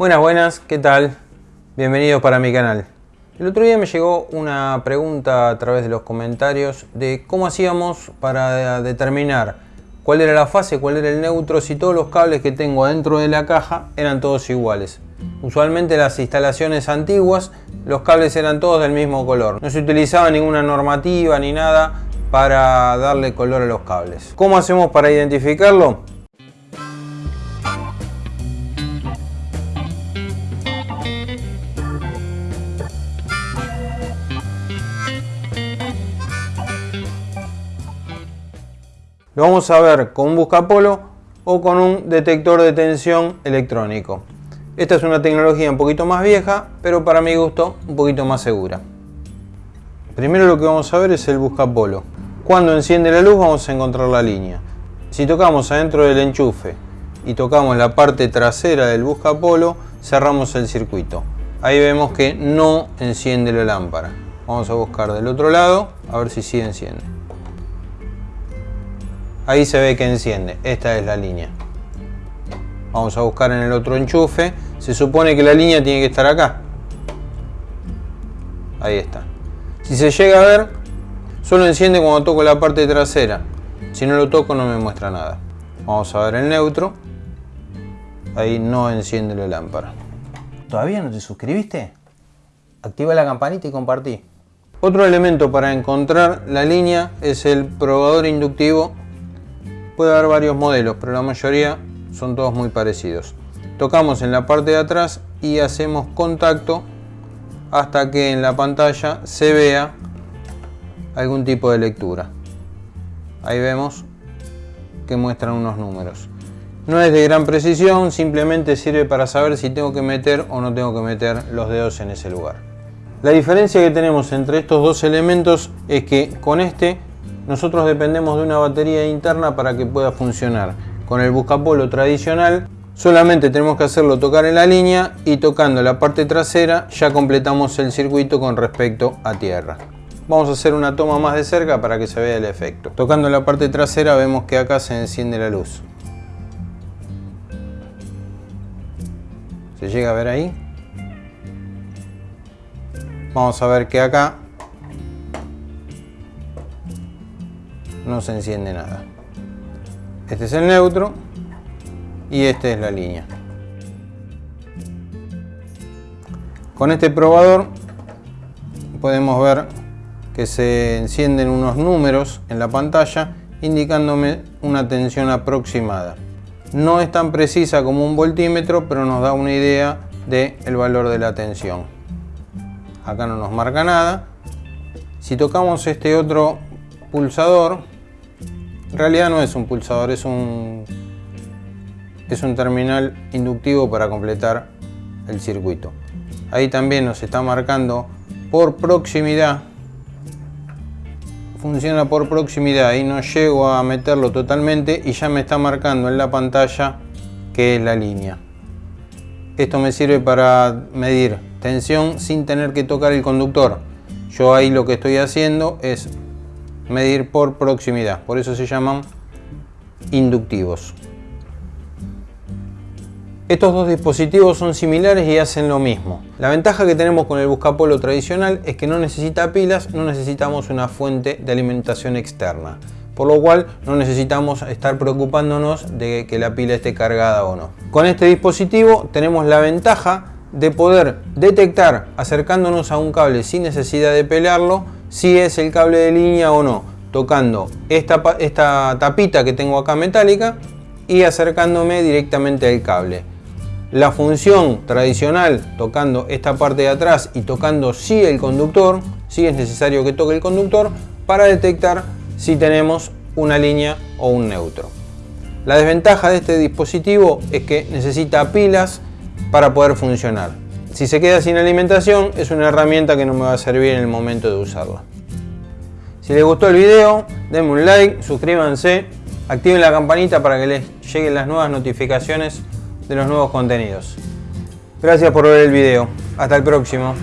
Buenas, buenas, ¿qué tal? Bienvenidos para mi canal. El otro día me llegó una pregunta a través de los comentarios de cómo hacíamos para determinar cuál era la fase, cuál era el neutro, si todos los cables que tengo dentro de la caja eran todos iguales. Usualmente las instalaciones antiguas los cables eran todos del mismo color. No se utilizaba ninguna normativa ni nada para darle color a los cables. ¿Cómo hacemos para identificarlo? Lo vamos a ver con un buscapolo o con un detector de tensión electrónico. Esta es una tecnología un poquito más vieja, pero para mi gusto un poquito más segura. Primero lo que vamos a ver es el buscapolo. Cuando enciende la luz vamos a encontrar la línea. Si tocamos adentro del enchufe y tocamos la parte trasera del buscapolo, cerramos el circuito. Ahí vemos que no enciende la lámpara. Vamos a buscar del otro lado, a ver si sí enciende. Ahí se ve que enciende, esta es la línea. Vamos a buscar en el otro enchufe. Se supone que la línea tiene que estar acá. Ahí está. Si se llega a ver, solo enciende cuando toco la parte trasera. Si no lo toco no me muestra nada. Vamos a ver el neutro. Ahí no enciende la lámpara. ¿Todavía no te suscribiste? Activa la campanita y compartí. Otro elemento para encontrar la línea es el probador inductivo Puede haber varios modelos, pero la mayoría son todos muy parecidos. Tocamos en la parte de atrás y hacemos contacto hasta que en la pantalla se vea algún tipo de lectura. Ahí vemos que muestran unos números. No es de gran precisión, simplemente sirve para saber si tengo que meter o no tengo que meter los dedos en ese lugar. La diferencia que tenemos entre estos dos elementos es que con este nosotros dependemos de una batería interna para que pueda funcionar. Con el buscapolo tradicional solamente tenemos que hacerlo tocar en la línea y tocando la parte trasera ya completamos el circuito con respecto a tierra. Vamos a hacer una toma más de cerca para que se vea el efecto. Tocando la parte trasera vemos que acá se enciende la luz. ¿Se llega a ver ahí? Vamos a ver que acá no se enciende nada. Este es el neutro y esta es la línea. Con este probador podemos ver que se encienden unos números en la pantalla indicándome una tensión aproximada. No es tan precisa como un voltímetro, pero nos da una idea del el valor de la tensión. Acá no nos marca nada. Si tocamos este otro pulsador, en realidad no es un pulsador, es un, es un terminal inductivo para completar el circuito. Ahí también nos está marcando por proximidad. Funciona por proximidad, ahí no llego a meterlo totalmente y ya me está marcando en la pantalla que es la línea. Esto me sirve para medir tensión sin tener que tocar el conductor. Yo ahí lo que estoy haciendo es medir por proximidad, por eso se llaman inductivos. Estos dos dispositivos son similares y hacen lo mismo. La ventaja que tenemos con el buscapolo tradicional es que no necesita pilas, no necesitamos una fuente de alimentación externa. Por lo cual no necesitamos estar preocupándonos de que la pila esté cargada o no. Con este dispositivo tenemos la ventaja de poder detectar acercándonos a un cable sin necesidad de pelarlo si es el cable de línea o no, tocando esta, esta tapita que tengo acá metálica y acercándome directamente al cable. La función tradicional, tocando esta parte de atrás y tocando sí el conductor, sí es necesario que toque el conductor para detectar si tenemos una línea o un neutro. La desventaja de este dispositivo es que necesita pilas para poder funcionar. Si se queda sin alimentación es una herramienta que no me va a servir en el momento de usarla. Si les gustó el video, denme un like, suscríbanse, activen la campanita para que les lleguen las nuevas notificaciones de los nuevos contenidos. Gracias por ver el video. Hasta el próximo.